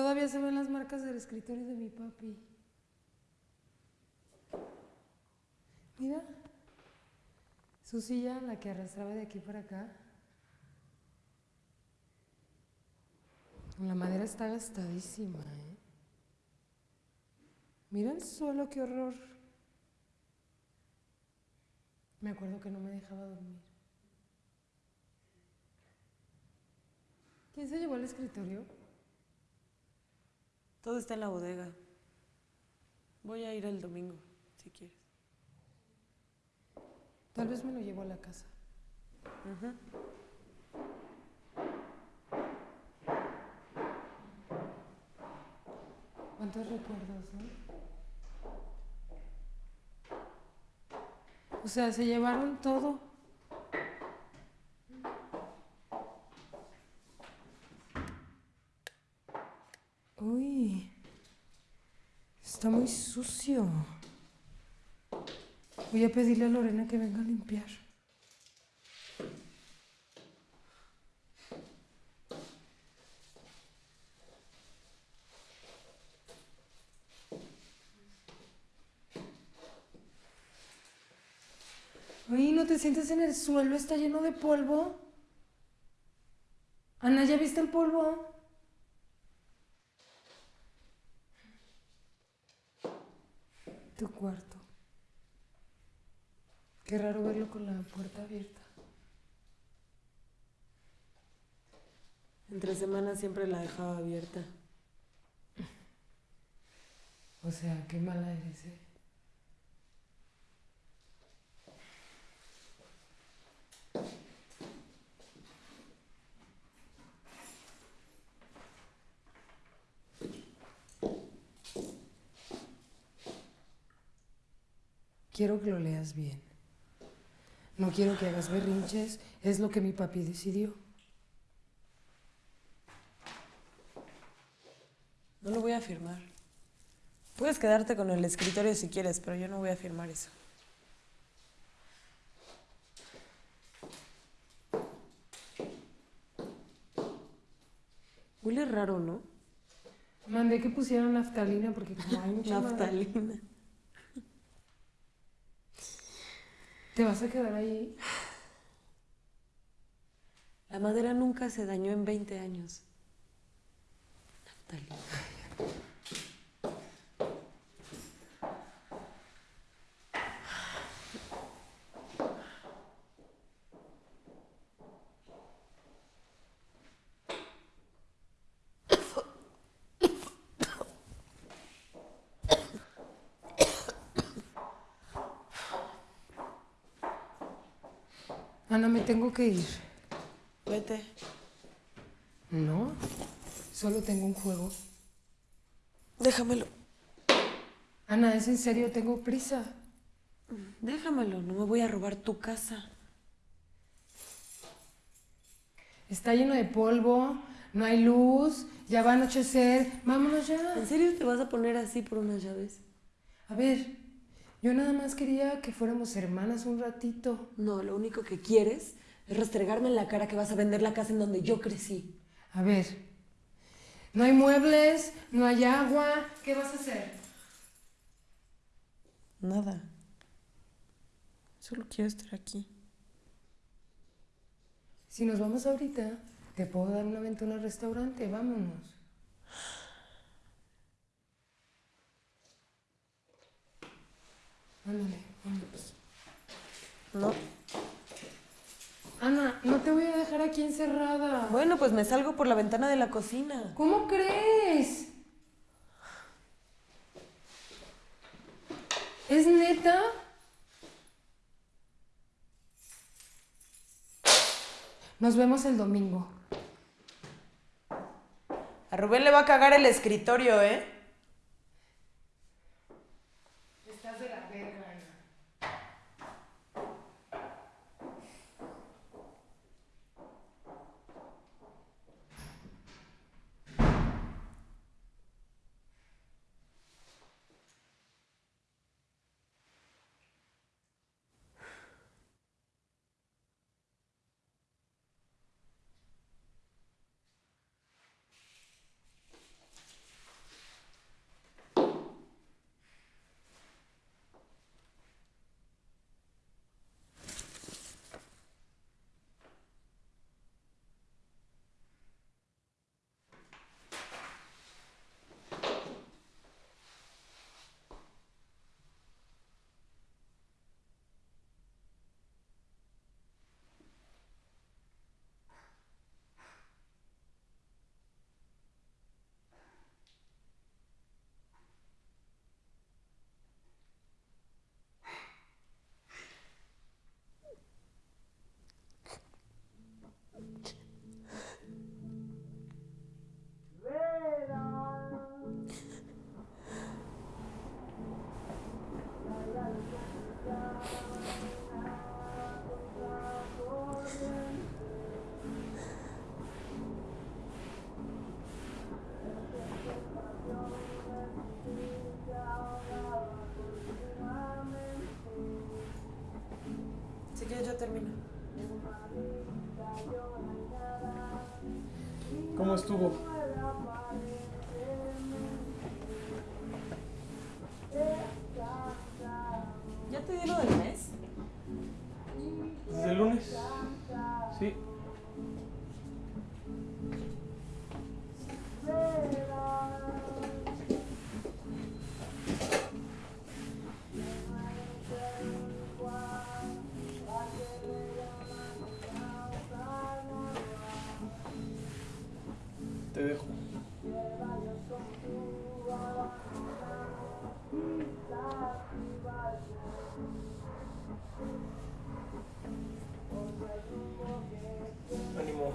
Todavía se ven las marcas del escritorio de mi papi. Mira. Su silla, la que arrastraba de aquí para acá. La madera está gastadísima, ¿eh? Mira el suelo, qué horror. Me acuerdo que no me dejaba dormir. ¿Quién se llevó al escritorio? Todo está en la bodega. Voy a ir el domingo, si quieres. Tal vez me lo llevo a la casa. ¿Cuántos recuerdos, no? O sea, se llevaron todo. Está muy sucio. Voy a pedirle a Lorena que venga a limpiar. Uy, ¿no te sientes en el suelo? Está lleno de polvo. Ana, ¿ya viste el polvo? Tu cuarto. Qué raro verlo con la puerta abierta. Entre semanas siempre la dejaba abierta. O sea, qué mala eres, ¿eh? Quiero que lo leas bien. No quiero que hagas berrinches, es lo que mi papi decidió. No lo voy a firmar. Puedes quedarte con el escritorio si quieres, pero yo no voy a firmar eso. Huele raro, ¿no? Mandé que pusieran naftalina porque como hay mucha Naftalina. ¿Te vas a quedar ahí? La madera nunca se dañó en 20 años. Ana, me tengo que ir. Vete. No, solo tengo un juego. Déjamelo. Ana, es en serio, tengo prisa. Déjamelo, no me voy a robar tu casa. Está lleno de polvo, no hay luz, ya va a anochecer. Vámonos ya. ¿En serio te vas a poner así por unas llaves? A ver, yo nada más quería que fuéramos hermanas un ratito. No, lo único que quieres es restregarme en la cara que vas a vender la casa en donde yo crecí. A ver, no hay muebles, no hay agua. ¿Qué vas a hacer? Nada. Solo quiero estar aquí. Si nos vamos ahorita, te puedo dar una ventana al restaurante. Vámonos. Ándale, vámonos. No. Ana, no te voy a dejar aquí encerrada. Bueno, pues me salgo por la ventana de la cocina. ¿Cómo crees? ¿Es neta? Nos vemos el domingo. A Rubén le va a cagar el escritorio, ¿eh? Estás de la verga, termino. ¿Cómo estuvo? anymore.